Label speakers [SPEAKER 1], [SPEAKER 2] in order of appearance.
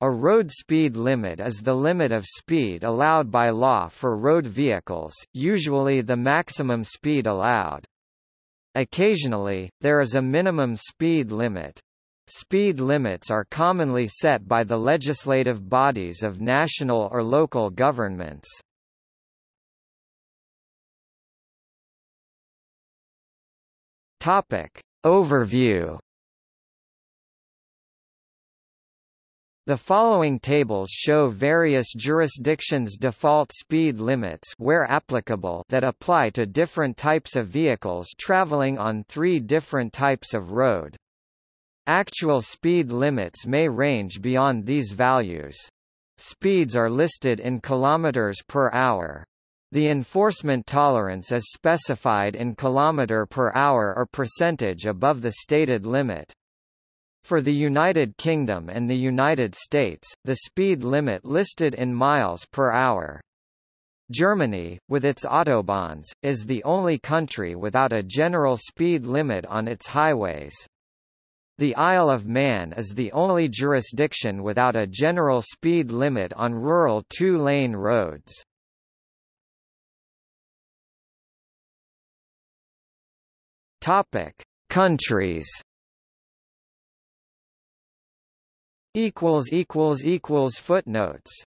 [SPEAKER 1] A road speed limit is the limit of speed allowed by law for road vehicles, usually the maximum speed allowed. Occasionally, there is a minimum speed limit. Speed limits are commonly set by the legislative bodies of national or local governments. Topic. Overview The following tables show various jurisdictions' default speed limits where applicable that apply to different types of vehicles traveling on three different types of road. Actual speed limits may range beyond these values. Speeds are listed in kilometers per hour. The enforcement tolerance is specified in kilometer per hour or percentage above the stated limit. For the United Kingdom and the United States, the speed limit listed in miles per hour. Germany, with its autobahns, is the only country without a general speed limit on its highways. The Isle of Man is the only jurisdiction without a general speed limit on rural two-lane roads. Topic: Countries equals equals equals footnotes